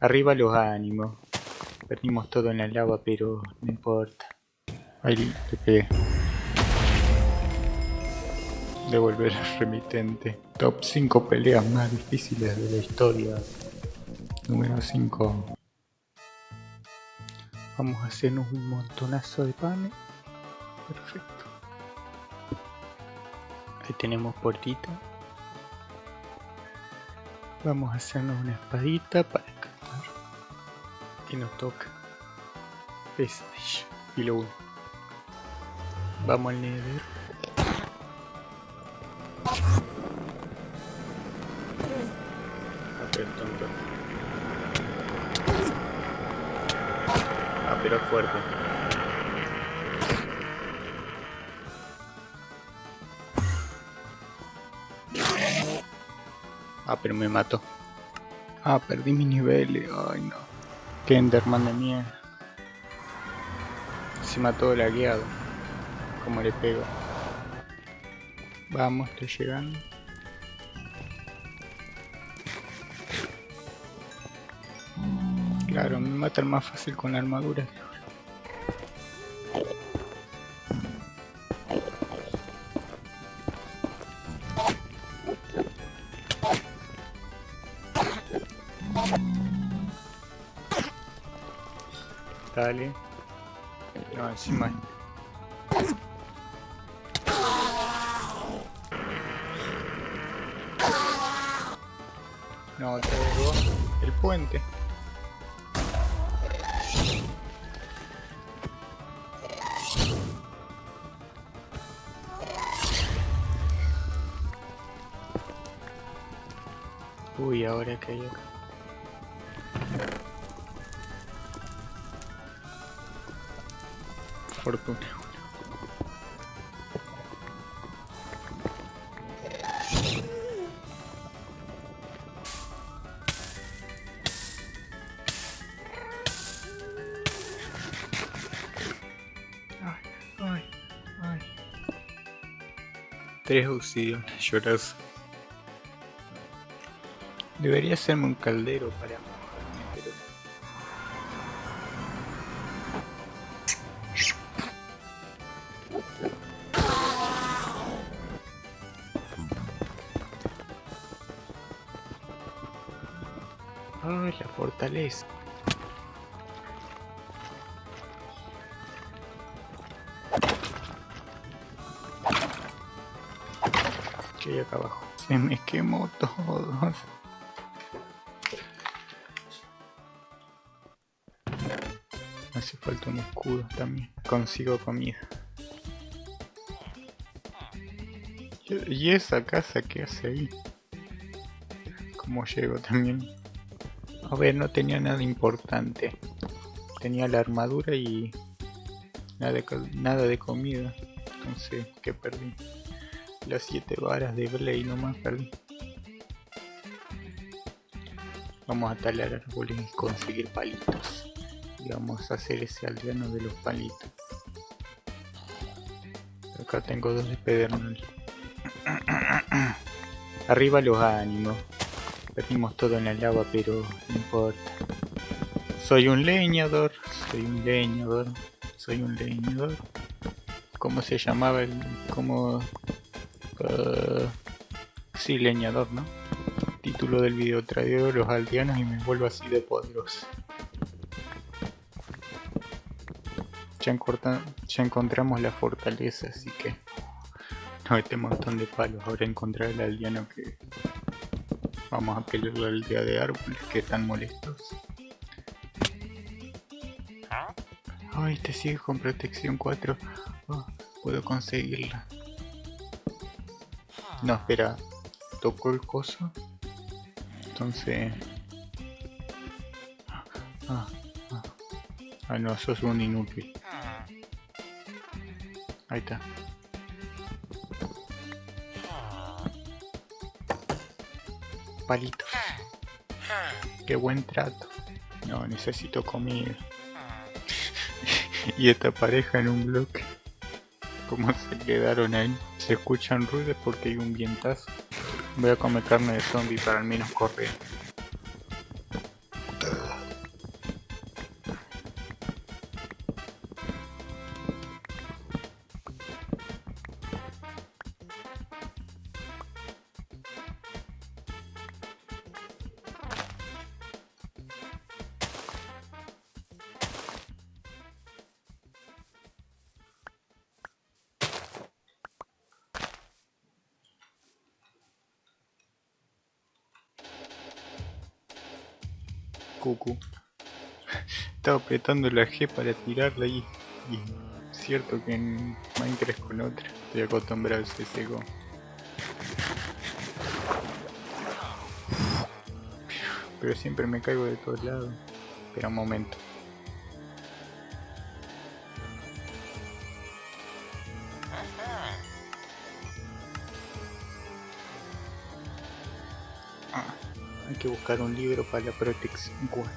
Arriba los ánimos. Perdimos todo en la lava, pero no importa. Ahí te pegué. Devolver al remitente. Top 5 peleas más difíciles de la historia. Número 5. Vamos a hacernos un montonazo de panes. Perfecto. Ahí tenemos puertita. Vamos a hacernos una espadita para. Y nos toca. Prestige. Filo 1. Vamos al nether. Ah, pero fuerte. Ah, pero me mató. Ah, perdí mi nivel. Ay, no. Qué Enderman de mierda. Se mató lagueado. Como le pego. Vamos, estoy llegando. Claro, me matan más fácil con la armadura. Dale. No, encima. No, traigo el puente. Uy, ahora que hay acá. Fortuna. Ay, ay, ay. Tres auxilios llorosos. Debería hacerme un caldero para Ay, la fortaleza. Que hay acá abajo. Se me quemó todo. Hace falta un escudo también. Consigo comida. Y- ¿Y esa casa qué hace ahí? ¿Cómo llego también? A ver, no tenía nada importante. Tenía la armadura y nada de, nada de comida. Entonces, ¿qué perdí? Las siete varas de Blade nomás perdí. Vamos a talar árboles y conseguir palitos. Y vamos a hacer ese aldeano de los palitos. Acá tengo dos de pedernal. Arriba los ánimos. Perdimos todo en la lava, pero no importa. Soy un leñador, soy un leñador, soy un leñador. ¿Cómo se llamaba el...? ¿Cómo...? Uh, sí, leñador, ¿no? Título del video, traigo los aldeanos y me vuelvo así de poderoso. Ya, ya encontramos la fortaleza, así que... No, este montón de palos, ahora encontrar el aldeano que... Vamos a pelear la aldea de árboles que están molestos. Ay, este sigue con protección 4. Oh, puedo conseguirla. No, espera. Tocó el coso. Entonces... Ah, ah. ah no, sos un inútil. Ahí está. Palitos. Qué buen trato. No, necesito comida. y esta pareja en un bloque. ¿Cómo se quedaron ahí? Se escuchan ruidos porque hay un vientazo. Voy a comer carne de zombie para al menos correr. Estaba apretando la G para tirarla y, y cierto que en Minecraft con otra. Estoy acostumbrado a ese seco. Pero siempre me caigo de todos lados. Espera un momento. Ah, hay que buscar un libro para la protección 4.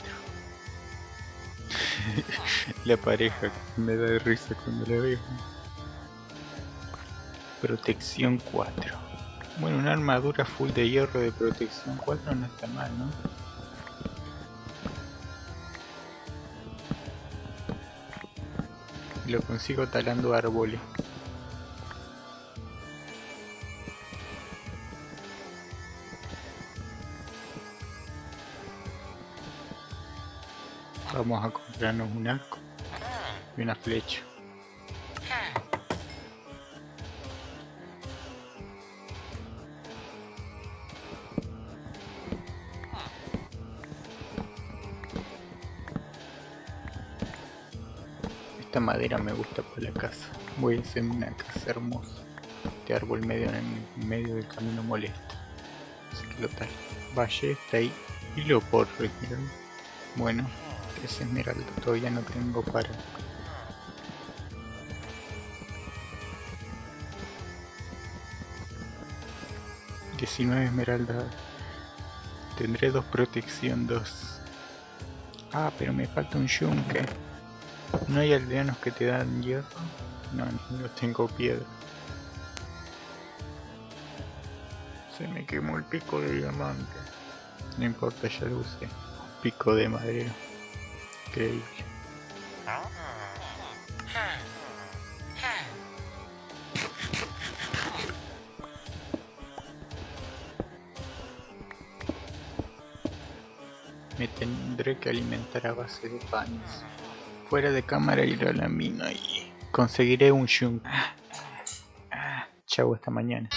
la pareja me da de risa cuando la veo. Protección 4. Bueno, una armadura full de hierro de protección 4 no está mal, ¿no? Lo consigo talando árboles. Vamos a comprarnos un arco y una flecha. Esta madera me gusta para la casa. Voy a hacer una casa hermosa. Este árbol medio en medio del camino molesta. Así que lo tal. Valle está ahí. Y lo por retirar. Bueno, es esmeralda. Todavía no tengo para. ...19 esmeraldas... Tendré dos protección, dos... Ah, pero me falta un yunque. ¿No hay aldeanos que te dan hierro? No, no tengo piedra. Se me quemó el pico de diamante. No importa, ya lo usé. Pico de madera. Increíble. Me tendré que alimentar a base de panes. Fuera de cámara iré a la mina y conseguiré un shunk. Chau, hasta mañana.